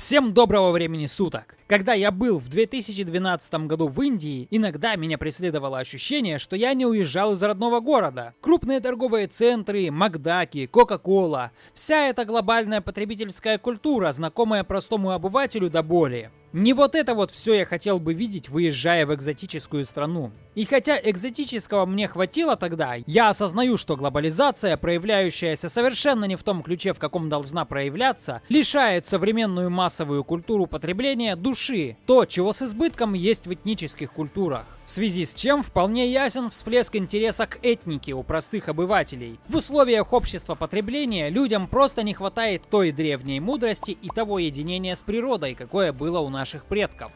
Всем доброго времени суток! Когда я был в 2012 году в Индии, иногда меня преследовало ощущение, что я не уезжал из родного города. Крупные торговые центры, Макдаки, Кока-Кола, вся эта глобальная потребительская культура, знакомая простому обывателю до боли. Не вот это вот все я хотел бы видеть, выезжая в экзотическую страну. И хотя экзотического мне хватило тогда, я осознаю, что глобализация, проявляющаяся совершенно не в том ключе, в каком должна проявляться, лишает современную массовую культуру потребления души, то, чего с избытком есть в этнических культурах. В связи с чем вполне ясен всплеск интереса к этнике у простых обывателей. В условиях общества потребления людям просто не хватает той древней мудрости и того единения с природой, какое было у наших предков.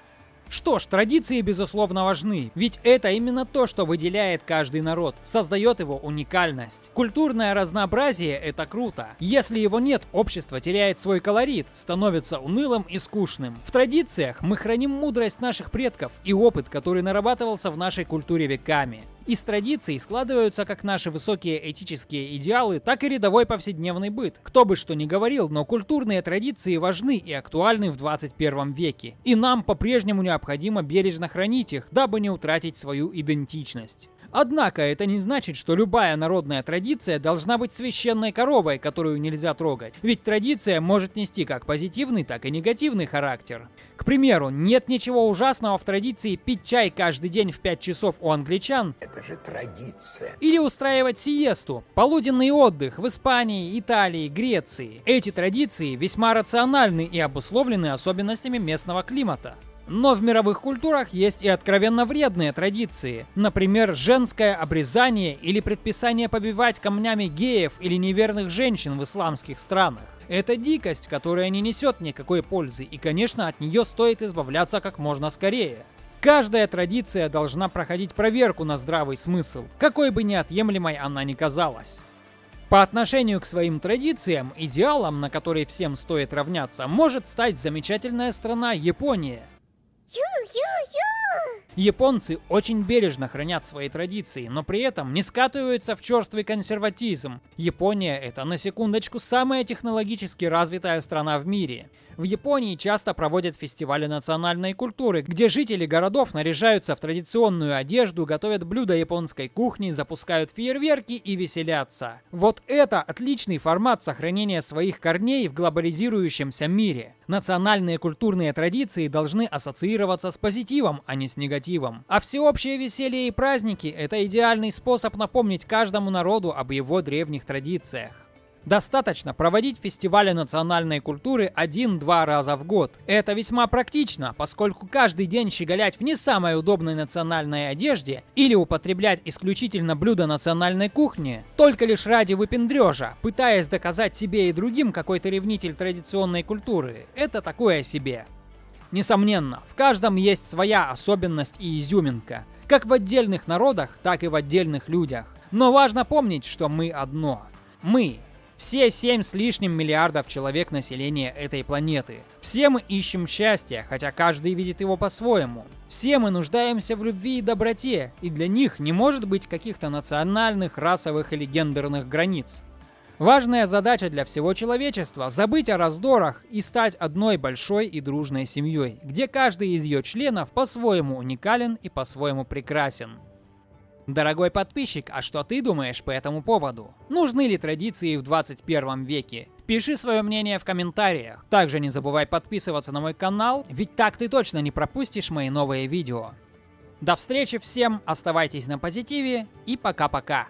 Что ж, традиции безусловно важны, ведь это именно то, что выделяет каждый народ, создает его уникальность. Культурное разнообразие – это круто. Если его нет, общество теряет свой колорит, становится унылым и скучным. В традициях мы храним мудрость наших предков и опыт, который нарабатывался в нашей культуре веками. Из традиций складываются как наши высокие этические идеалы, так и рядовой повседневный быт. Кто бы что ни говорил, но культурные традиции важны и актуальны в 21 веке. И нам по-прежнему необходимо бережно хранить их, дабы не утратить свою идентичность. Однако это не значит, что любая народная традиция должна быть священной коровой, которую нельзя трогать. Ведь традиция может нести как позитивный, так и негативный характер. К примеру, нет ничего ужасного в традиции пить чай каждый день в 5 часов у англичан. Это же традиция. Или устраивать сиесту, полуденный отдых в Испании, Италии, Греции. Эти традиции весьма рациональны и обусловлены особенностями местного климата. Но в мировых культурах есть и откровенно вредные традиции. Например, женское обрезание или предписание побивать камнями геев или неверных женщин в исламских странах. Это дикость, которая не несет никакой пользы, и, конечно, от нее стоит избавляться как можно скорее. Каждая традиция должна проходить проверку на здравый смысл, какой бы неотъемлемой она ни казалась. По отношению к своим традициям, идеалом, на который всем стоит равняться, может стать замечательная страна Япония. Японцы очень бережно хранят свои традиции, но при этом не скатываются в черствый консерватизм. Япония это, на секундочку, самая технологически развитая страна в мире. В Японии часто проводят фестивали национальной культуры, где жители городов наряжаются в традиционную одежду, готовят блюда японской кухни, запускают фейерверки и веселятся. Вот это отличный формат сохранения своих корней в глобализирующемся мире. Национальные культурные традиции должны ассоциироваться с позитивом, а не с негативом. А всеобщее веселье и праздники – это идеальный способ напомнить каждому народу об его древних традициях. Достаточно проводить фестивали национальной культуры один-два раза в год. Это весьма практично, поскольку каждый день щеголять в не самой удобной национальной одежде или употреблять исключительно блюда национальной кухни только лишь ради выпендрежа, пытаясь доказать себе и другим какой-то ревнитель традиционной культуры, это такое себе. Несомненно, в каждом есть своя особенность и изюминка, как в отдельных народах, так и в отдельных людях. Но важно помнить, что мы одно. Мы все 7 с лишним миллиардов человек населения этой планеты. Все мы ищем счастья, хотя каждый видит его по-своему. Все мы нуждаемся в любви и доброте, и для них не может быть каких-то национальных, расовых или гендерных границ. Важная задача для всего человечества – забыть о раздорах и стать одной большой и дружной семьей, где каждый из ее членов по-своему уникален и по-своему прекрасен. Дорогой подписчик, а что ты думаешь по этому поводу? Нужны ли традиции в 21 веке? Пиши свое мнение в комментариях. Также не забывай подписываться на мой канал, ведь так ты точно не пропустишь мои новые видео. До встречи всем, оставайтесь на позитиве и пока-пока.